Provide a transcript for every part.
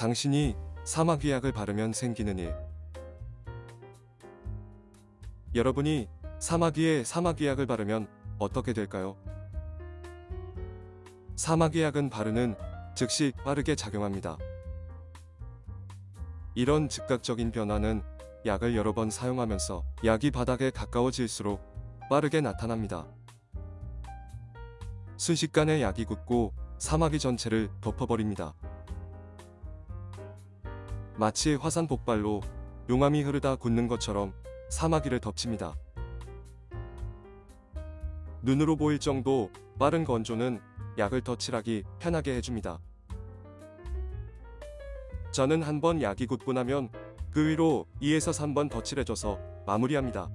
당신이 사마귀약을 바르면 생기는 일. 여러분이 사마귀에 사마귀약을 바르면 어떻게 될까요? 사마귀약은 바르는 즉시 빠르게 작용합니다. 이런 즉각적인 변화는 약을 여러 번 사용하면서 약이 바닥에 가까워질수록 빠르게 나타납니다. 순식간에 약이 굳고 사마귀 전체를 덮어버립니다. 마치 화산 폭발로 용암이 흐르다 굳는 것처럼 사마귀를 덮칩니다. 눈으로 보일 정도 빠른 건조는 약을 덧칠하기 편하게 해줍니다. 저는 한 번 약이 굳고 나면 그 위로 2에서 3번 덧칠해줘서 마무리합니다.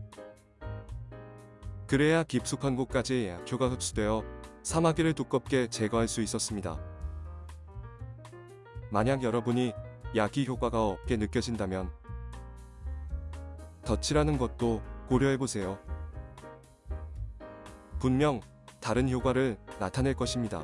그래야 깊숙한 곳까지 약효가 흡수되어 사마귀를 두껍게 제거할 수 있었습니다. 만약 여러분이 약이 효과가 없게 느껴진다면 덧칠하는 것도 고려해보세요. 분명 다른 효과를 나타낼 것입니다.